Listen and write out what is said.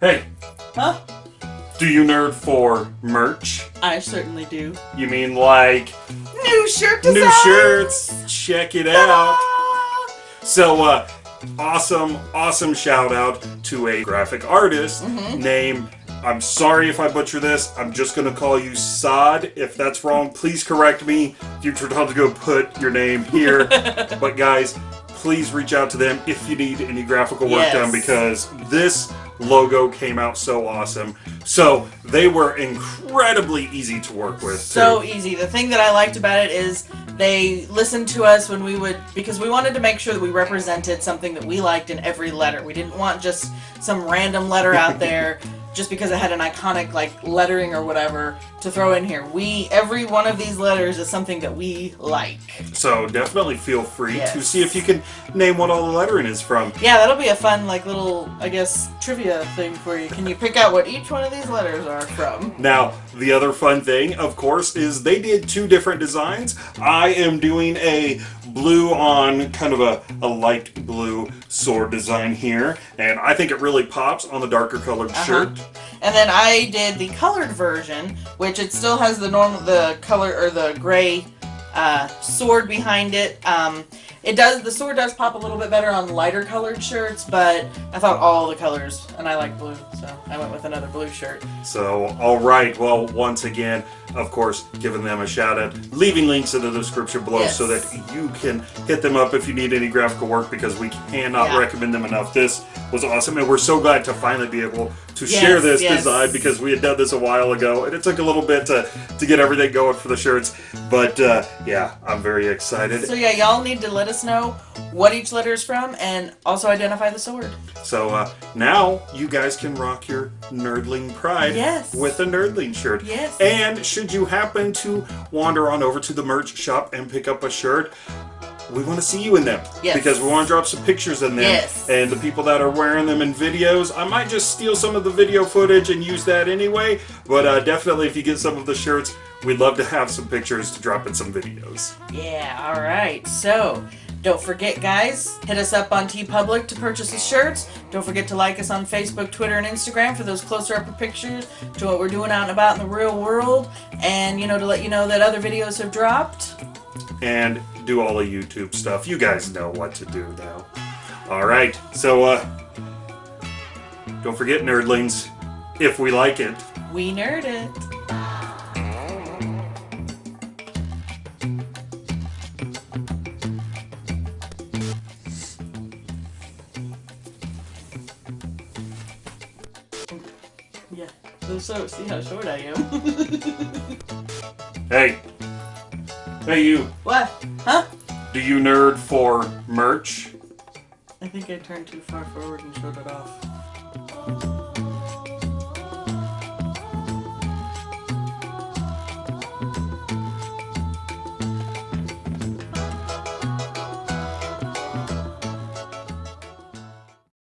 Hey, Huh? do you nerd for merch? I certainly do. You mean like New shirt design! new shirts? Check it out. So, uh, awesome, awesome shout out to a graphic artist named. I'm sorry if I butcher this. I'm just gonna call you Sod. If that's wrong, please correct me. Future Tom's go put your name here. but guys, please reach out to them if you need any graphical work Yes. done because this logo came out so awesome. So they were incredibly easy to work with. So too. easy. The thing that I liked about it is they listened to us when we would because we wanted to make sure that we represented something that we liked in every letter. We didn't want just some random letter out there just because it had an iconic like lettering or whatever to throw in here. We every one of these letters is something that we like. So definitely feel free to see if you can name what all the lettering is from. Yeah, that'll be a fun like little I guess trivia thing for you. Can you pick out what each one of these letters are from? Now, the other fun thing, of course, is they did two different designs. I am doing a blue on kind of a, a light blue sword design here, and I think it really pops on the darker colored Uh-huh. shirt. And then I did the colored version, which it still has the normal, the color or the gray uh, sword behind it. Um, it does the sword does pop a little bit better on lighter colored shirts, but I thought all the colors, and I like blue, so I went with another blue shirt. So, all right. Well, once again, of course, giving them a shout out, leaving links in the description below Yes. so that you can hit them up if you need any graphical work because we cannot Yeah. recommend them enough. This was awesome, and we're so glad to finally be able to Yes, share this yes. design because we had done this a while ago, and it took a little bit to to get everything going for the shirts. But uh, yeah, I'm very excited. So yeah, y'all need to let us know what each letter is from, and also identify the sword. So uh, now you guys can rock your nerdling pride Yes. with a nerdling shirt. Yes. And should you happen to wander on over to the merch shop and pick up a shirt, we want to see you in them. Yes. Because we want to drop some pictures in them. Yes. And the people that are wearing them in videos, I might just steal some of the video footage and use that anyway. But uh, definitely, if you get some of the shirts, we'd love to have some pictures to drop in some videos. Yeah, alright. So, don't forget, guys, hit us up on TeePublic to purchase the shirts. Don't forget to like us on Facebook, Twitter, and Instagram for those closer up pictures to what we're doing out and about in the real world. And, you know, to let you know that other videos have dropped. and do all the YouTube stuff. You guys know what to do now. All right, so uh, don't forget, nerdlings, if we like it, We nerd it. So, so see how short I am. hey, hey, you, what? Huh? do you nerd for merch? I think I turned too far forward and showed it off.